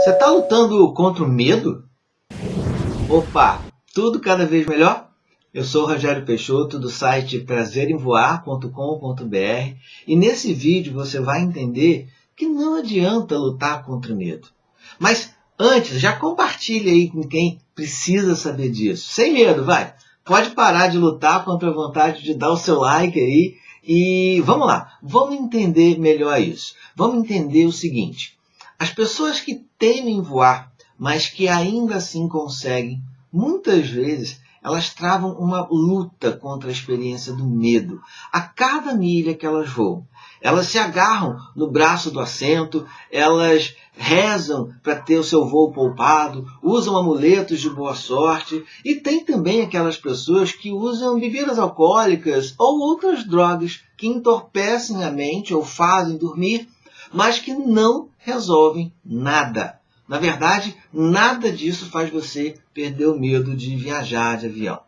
Você está lutando contra o medo? Opa, tudo cada vez melhor? Eu sou o Rogério Peixoto do site prazeremvoar.com.br e nesse vídeo você vai entender que não adianta lutar contra o medo. Mas antes, já compartilhe aí com quem precisa saber disso. Sem medo, vai! Pode parar de lutar contra a vontade de dar o seu like aí e vamos lá, vamos entender melhor isso. Vamos entender o seguinte: as pessoas que temem voar, mas que ainda assim conseguem, muitas vezes elas travam uma luta contra a experiência do medo a cada milha que elas voam. Elas se agarram no braço do assento, elas rezam para ter o seu voo poupado, usam amuletos de boa sorte e tem também aquelas pessoas que usam bebidas alcoólicas ou outras drogas que entorpecem a mente ou fazem dormir mas que não resolvem nada. Na verdade, nada disso faz você perder o medo de viajar de avião.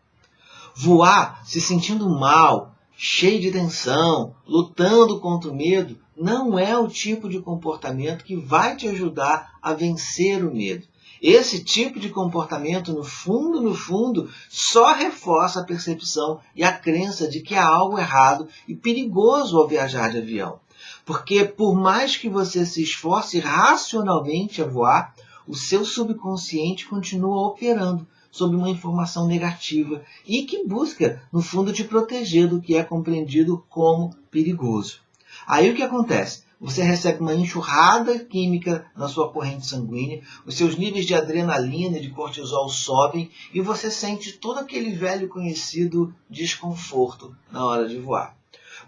Voar se sentindo mal, cheio de tensão, lutando contra o medo, não é o tipo de comportamento que vai te ajudar a vencer o medo. Esse tipo de comportamento, no fundo, no fundo, só reforça a percepção e a crença de que há algo errado e perigoso ao viajar de avião. Porque por mais que você se esforce racionalmente a voar, o seu subconsciente continua operando sob uma informação negativa e que busca, no fundo, te proteger do que é compreendido como perigoso. Aí o que acontece? Você recebe uma enxurrada química na sua corrente sanguínea, os seus níveis de adrenalina e de cortisol sobem e você sente todo aquele velho conhecido desconforto na hora de voar.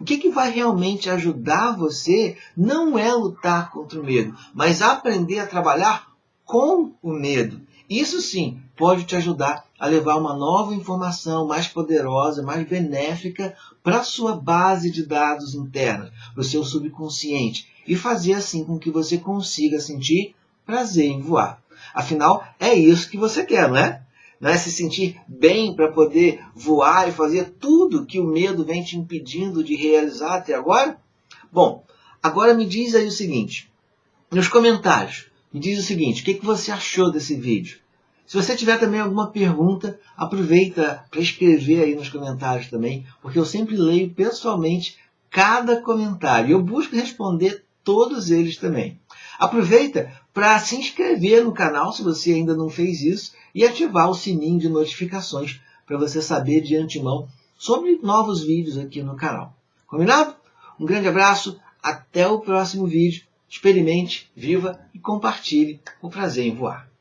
O que, que vai realmente ajudar você não é lutar contra o medo, mas aprender a trabalhar com o medo. Isso sim pode te ajudar a levar uma nova informação mais poderosa, mais benéfica para a sua base de dados interna, para o seu subconsciente, e fazer assim com que você consiga sentir prazer em voar. Afinal, é isso que você quer, não é? Né? se sentir bem para poder voar e fazer tudo que o medo vem te impedindo de realizar até agora? Bom, agora me diz aí o seguinte, nos comentários, me diz o seguinte, o que, que você achou desse vídeo? Se você tiver também alguma pergunta, aproveita para escrever aí nos comentários também, porque eu sempre leio pessoalmente cada comentário. Eu busco responder todos eles também. Aproveita para se inscrever no canal se você ainda não fez isso e ativar o sininho de notificações para você saber de antemão sobre novos vídeos aqui no canal. Combinado? Um grande abraço, até o próximo vídeo. Experimente, viva e compartilhe o prazer em voar.